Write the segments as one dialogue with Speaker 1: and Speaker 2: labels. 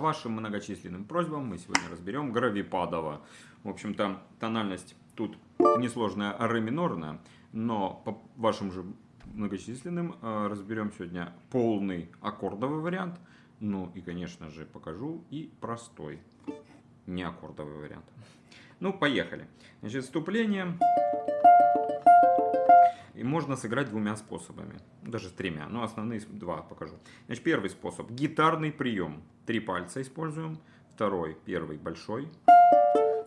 Speaker 1: Вашим многочисленным просьбам мы сегодня разберем Гравипадова. В общем-то, тональность тут несложная ре минорная, но по вашим же многочисленным э, разберем сегодня полный аккордовый вариант. Ну и, конечно же, покажу и простой не аккордовый вариант. Ну, поехали. Значит, вступление и можно сыграть двумя способами, даже тремя, но основные два покажу. Значит, первый способ, гитарный прием, три пальца используем, второй, первый большой,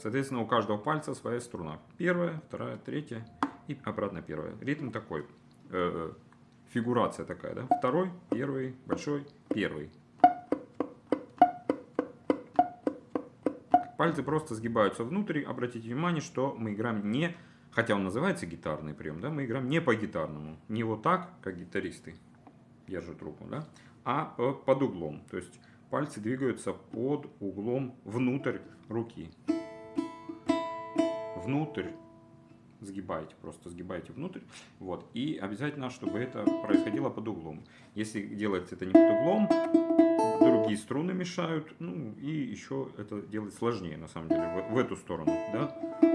Speaker 1: соответственно у каждого пальца своя струна, первая, вторая, третья и обратно первая. Ритм такой, э, фигурация такая, да, второй, первый, большой, первый. Пальцы просто сгибаются внутрь, обратите внимание, что мы играем не хотя он называется гитарный прием, да, мы играем не по гитарному, не вот так, как гитаристы держат руку, да, а под углом. То есть пальцы двигаются под углом внутрь руки. Внутрь сгибаете, просто сгибаете внутрь. Вот. И обязательно, чтобы это происходило под углом. Если делается это не под углом, другие струны мешают. Ну и еще это делать сложнее, на самом деле, в, в эту сторону. Да?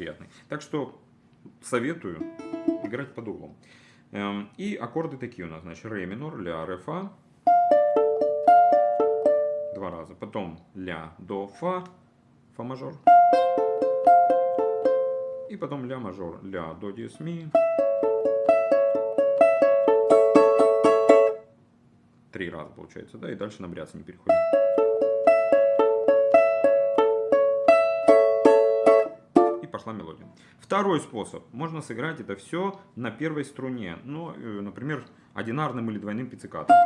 Speaker 1: Приятный. Так что советую играть под углом. Эм, и аккорды такие у нас, значит, ре минор, ля, ре, фа. Два раза. Потом ля, до, фа, фа мажор. И потом ля мажор, ля, до, диез, ми. Три раза получается, да, и дальше на бряц не переходим. Пошла мелодия. Второй способ. Можно сыграть это все на первой струне. Ну, э, например, одинарным или двойным пиццикатом.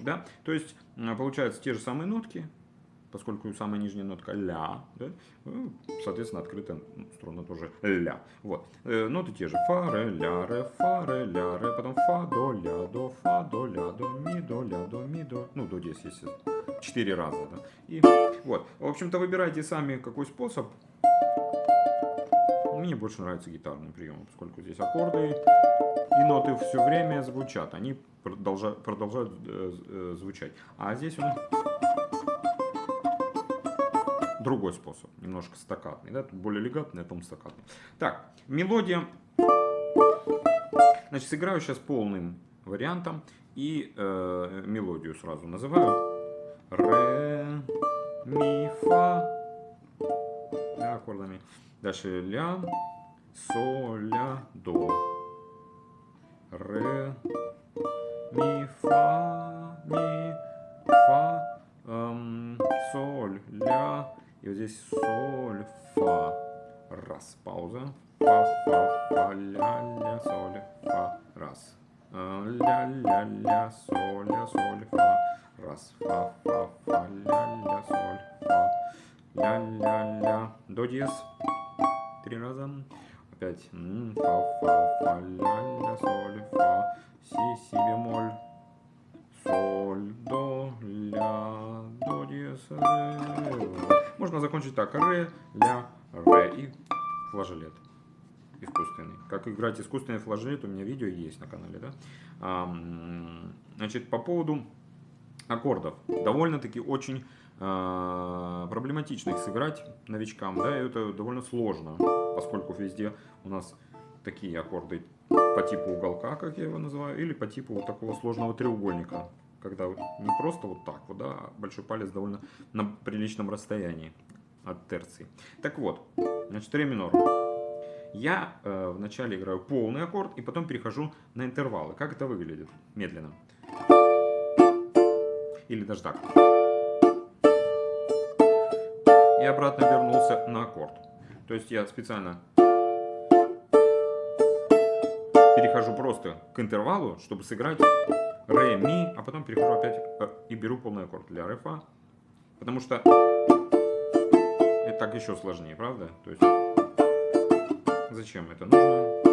Speaker 1: Да? То есть, э, получаются те же самые нотки, поскольку самая нижняя нотка ля, да, ну, соответственно, открытая струна тоже ля. Вот. Э, ноты те же. Фа, ре, ля, ре, фа, ре, ля, ре, потом фа, до, ля, до, фа, до, ля, до, ми, до, ля, до, ми, до. Ну, до здесь, естественно. Четыре раза. Да. И вот. В общем-то, выбирайте сами какой способ. Мне больше нравится гитарный прием, поскольку здесь аккорды и ноты все время звучат. Они продолжают, продолжают э, э, звучать. А здесь он другой способ, немножко стакатный, да, тут более легатный, а потом стакатный. Так, мелодия, значит, сыграю сейчас полным вариантом и э, мелодию сразу называю. Ре, ми, фа, да, аккордами. Дальше ля, соль, ля, до. Здесь соль, фа. Раз, пауза. Фа, фа, фа, ля, ля, соль, фа. Раз. Ля, ля, ля, соль, ля, соль, фа. Раз, фа, фа, фа, ля, ля, соль, фа. Ля, ля, ля. До диез. Три раза. Опять. Фа, фа, фа, ля, ля, соль, фа. Си, си бемоль. Соль, до, ля, до диез, ре. Можно закончить так. Ре, ля, ре и флажолет искусственный. Как играть искусственный флажолет, у меня видео есть на канале. Да? Значит, по поводу аккордов. Довольно-таки очень э, проблематично их сыграть новичкам. Да, и это довольно сложно, поскольку везде у нас такие аккорды по типу уголка, как я его называю, или по типу вот такого сложного треугольника когда не просто вот так вот, да, а большой палец довольно на приличном расстоянии от терции. Так вот, значит, ре минор. Я э, вначале играю полный аккорд и потом перехожу на интервалы. Как это выглядит? Медленно. Или даже так. И обратно вернулся на аккорд. То есть я специально перехожу просто к интервалу, чтобы сыграть ре, ми, а потом перехожу опять э, и беру полный аккорд для ре, фа. Потому что это так еще сложнее, правда? То есть зачем это нужно?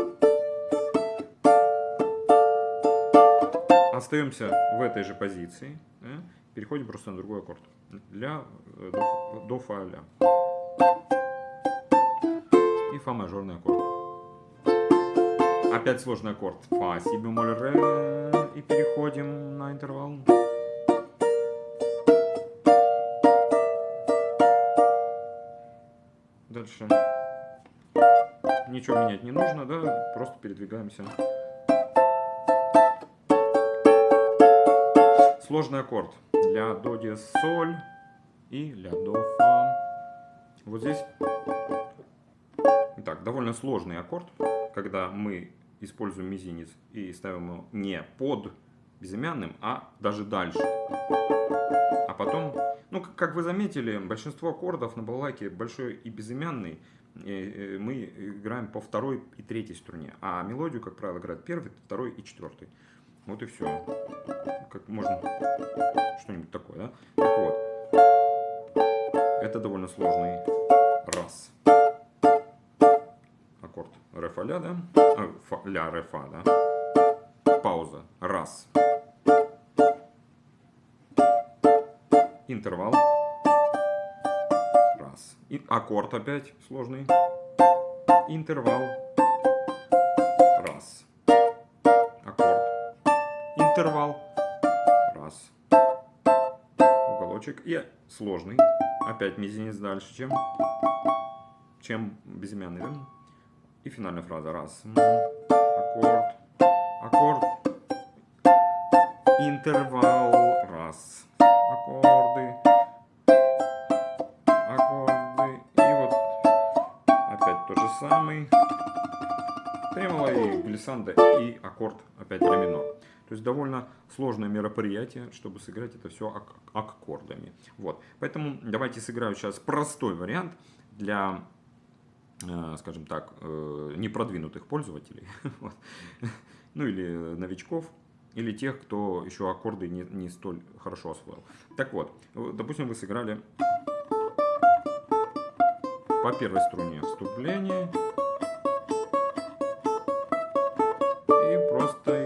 Speaker 1: Остаемся в этой же позиции. Да? Переходим просто на другой аккорд. Ля, э, до, до фа, ля. И фа мажорный аккорд. Опять сложный аккорд. Фа, си бемоль, ре. И переходим на интервал. Дальше. Ничего менять не нужно, да, просто передвигаемся. Сложный аккорд для до диез соль и ля до фа. Вот здесь, итак, довольно сложный аккорд, когда мы используем мизинец и ставим его не под безымянным, а даже дальше. А потом, ну, как вы заметили, большинство аккордов на балалайке большой и безымянный мы играем по второй и третьей струне, а мелодию, как правило, играют первый, второй и четвертый. Вот и все. Как можно что-нибудь такое, да? Так вот. Это довольно сложный раз. Ре фа ля, да? А, фа, ля ре фа, да? Пауза. Раз. Интервал. Раз. И аккорд опять сложный. Интервал. Раз. Аккорд. Интервал. Раз. Уголочек. И сложный. Опять мизинец дальше, чем, чем безымянный. Да? И финальная фраза. Раз. Аккорд. Аккорд. Интервал. Раз. Аккорды. Аккорды. И вот опять тот же самый. Тремоло и глиссанда и аккорд опять ре. То есть довольно сложное мероприятие, чтобы сыграть это все ак аккордами. Вот. Поэтому давайте сыграю сейчас простой вариант для, скажем так, э, непродвинутых пользователей. вот. Ну или новичков, или тех, кто еще аккорды не, не столь хорошо освоил. Так вот, допустим, вы сыграли по первой струне вступление. сразу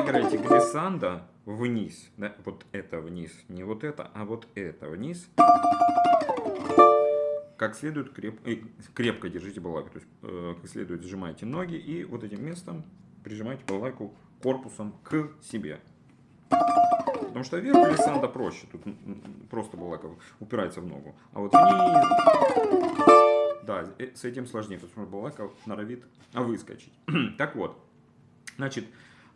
Speaker 1: играете глиссанда вниз, да, вот это вниз, не вот это, а вот это вниз, как следует креп, э, крепко держите балалайку, то есть э, как следует сжимайте ноги и вот этим местом прижимайте балалайку корпусом к себе. Потому что вверх глиссанда проще, тут просто балалайка упирается в ногу, а вот вниз, да, э, с этим сложнее, потому что балалайка норовит выскочить. так вот. Значит,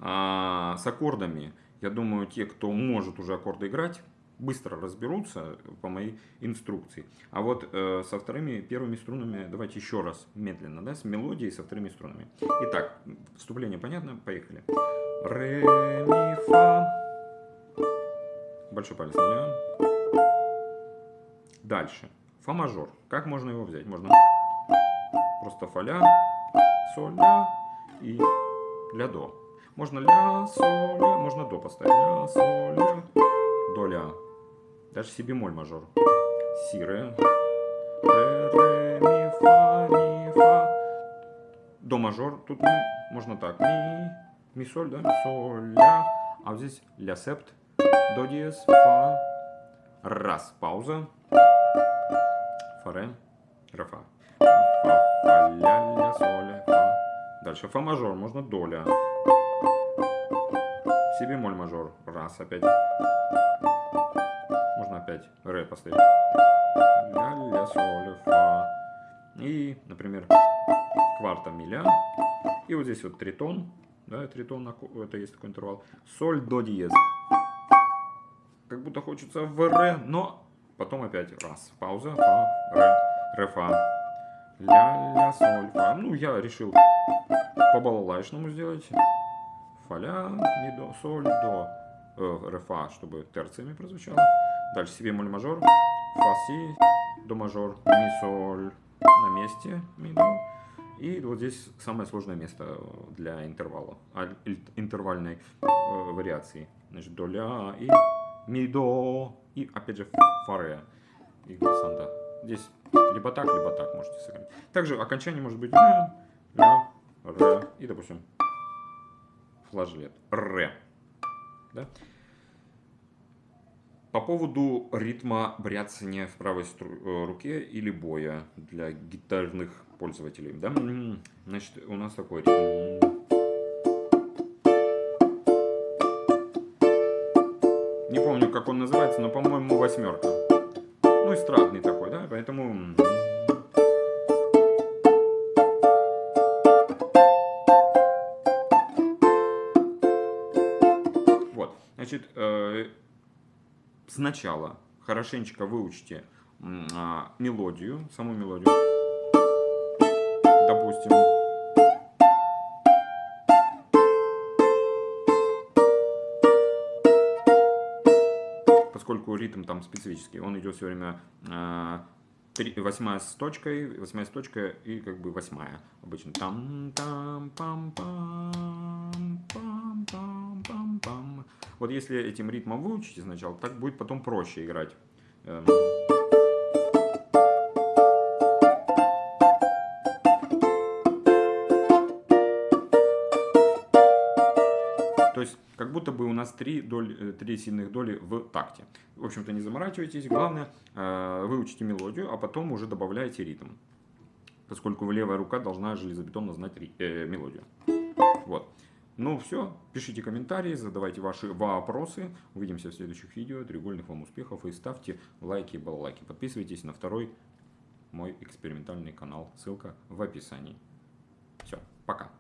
Speaker 1: а, с аккордами, я думаю, те, кто может уже аккорды играть, быстро разберутся по моей инструкции. А вот э, со вторыми, первыми струнами давайте еще раз медленно, да, с мелодией со вторыми струнами. Итак, вступление понятно? Поехали. Ре, ми, фа. Большой палец на Дальше. Фа мажор. Как можно его взять? Можно просто фа ля, соль ля и ля, до. Можно ля, соль, ля, можно до поставить. Ля, соль, ля, до, ля. Даже си бемоль мажор. Си, ре. Ре, ре, ми, фа, ми, фа. До мажор. Тут можно так. Ми, ми, соль, да? Соль, ля. А вот здесь ля септ. До диез, фа. Раз. Пауза. Фа, ре. Ре, фа. Фа, фа, ля, ля, соль, фа. Дальше фа мажор, можно доля. Си бемоль мажор. Раз опять. Можно опять ре поставить. Ля, ля, соль, фа. И, например, кварта миля. И вот здесь вот тритон. Да, тритон, это есть такой интервал. Соль, до диез. Как будто хочется в ре, но потом опять раз. Пауза, фа, ре, ре, фа. Ля, ля, соль, фа. Ну, я решил по балалайшному сделать. Фа, ля, ми, до, соль, до, э, ре, фа, чтобы терциями прозвучало. Дальше си бемоль мажор, фа, си, до мажор, ми, соль, на месте, ми, до. И вот здесь самое сложное место для интервала, интервальной э, вариации. Значит, до, ля и ми, до, и опять же фа, ре, и глиссанда. Здесь либо так, либо так можете сыграть. Также окончание может быть ля, ля, ре и, допустим, флажолет. Ре. Да? По поводу ритма бряцания в правой э, руке или боя для гитарных пользователей. Да? Значит, у нас такой ритм. Не помню, как он называется, но, по-моему, восьмерка. Ну, эстрадный такой, да, поэтому... значит, э, сначала хорошенечко выучите а, мелодию, саму мелодию. Допустим. Поскольку ритм там специфический, он идет все время а, восьмая с точкой, восьмая с точкой и как бы восьмая обычно. Там, там, пам, пам, пам, пам, пам, пам. Вот если этим ритмом выучите сначала, так будет потом проще играть. Будто бы у нас три, доли, э, три сильных доли в такте. В общем-то, не заморачивайтесь. Главное, э, выучите мелодию, а потом уже добавляете ритм. Поскольку левая рука должна железобетонно знать э, мелодию. Вот. Ну все, пишите комментарии, задавайте ваши вопросы. Увидимся в следующих видео. Треугольных вам успехов и ставьте лайки и. Подписывайтесь на второй мой экспериментальный канал. Ссылка в описании. Все, пока.